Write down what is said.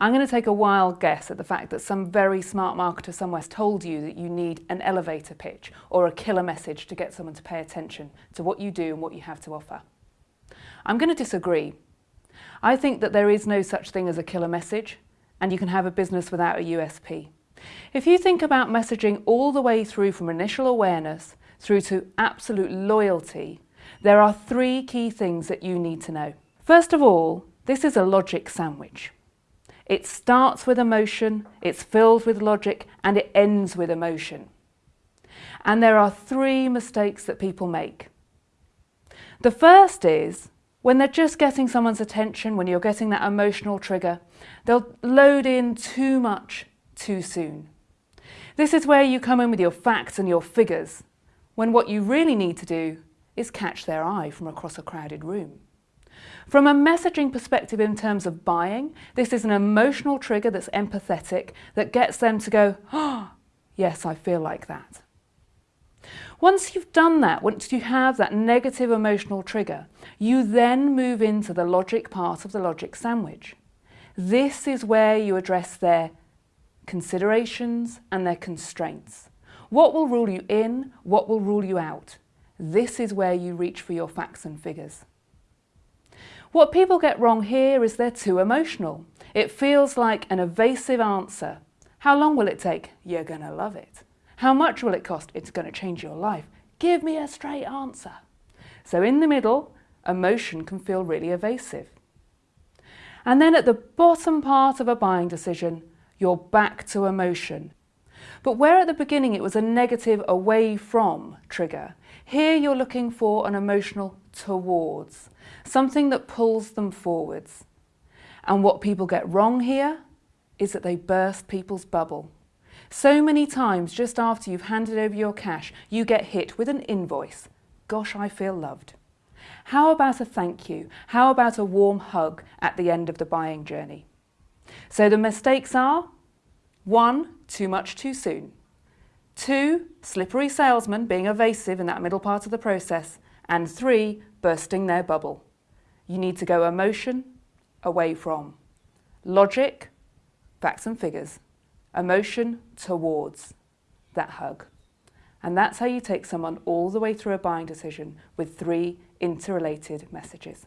I'm going to take a wild guess at the fact that some very smart marketer somewhere's told you that you need an elevator pitch or a killer message to get someone to pay attention to what you do and what you have to offer. I'm going to disagree. I think that there is no such thing as a killer message and you can have a business without a USP. If you think about messaging all the way through from initial awareness through to absolute loyalty, there are three key things that you need to know. First of all, this is a logic sandwich. It starts with emotion, it's filled with logic, and it ends with emotion. And there are three mistakes that people make. The first is when they're just getting someone's attention, when you're getting that emotional trigger, they'll load in too much too soon. This is where you come in with your facts and your figures, when what you really need to do is catch their eye from across a crowded room. From a messaging perspective in terms of buying, this is an emotional trigger that's empathetic that gets them to go, oh, yes, I feel like that. Once you've done that, once you have that negative emotional trigger, you then move into the logic part of the logic sandwich. This is where you address their considerations and their constraints. What will rule you in, what will rule you out? This is where you reach for your facts and figures. What people get wrong here is they're too emotional. It feels like an evasive answer. How long will it take? You're going to love it. How much will it cost? It's going to change your life. Give me a straight answer. So in the middle, emotion can feel really evasive. And then at the bottom part of a buying decision, you're back to emotion. But where at the beginning it was a negative away from trigger, here you're looking for an emotional towards, something that pulls them forwards. And what people get wrong here is that they burst people's bubble. So many times just after you've handed over your cash, you get hit with an invoice. Gosh, I feel loved. How about a thank you? How about a warm hug at the end of the buying journey? So the mistakes are, one, too much too soon. Two, slippery salesman being evasive in that middle part of the process. And three, bursting their bubble. You need to go emotion away from. Logic, facts and figures. Emotion towards that hug. And that's how you take someone all the way through a buying decision with three interrelated messages.